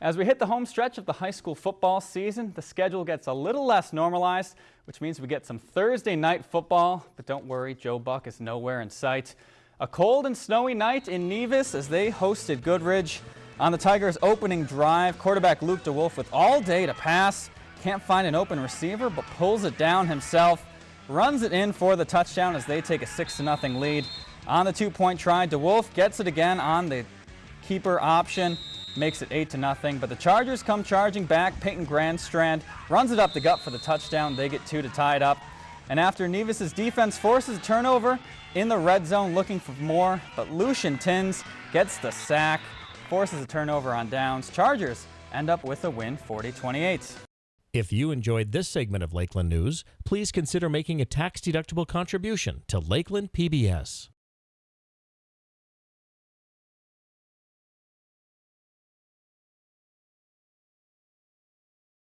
As we hit the home stretch of the high school football season, the schedule gets a little less normalized, which means we get some Thursday night football. But don't worry, Joe Buck is nowhere in sight. A cold and snowy night in Nevis as they hosted Goodridge. On the Tigers' opening drive, quarterback Luke DeWolf with all day to pass. Can't find an open receiver, but pulls it down himself. Runs it in for the touchdown as they take a 6-0 lead. On the two-point try, DeWolf gets it again on the keeper option makes it 8 to nothing. But the Chargers come charging back. Peyton Grandstrand runs it up the gut for the touchdown. They get two to tie it up. And after Nevis's defense forces a turnover in the red zone looking for more, but Lucian Tins gets the sack, forces a turnover on downs. Chargers end up with a win 40-28. If you enjoyed this segment of Lakeland News, please consider making a tax-deductible contribution to Lakeland PBS.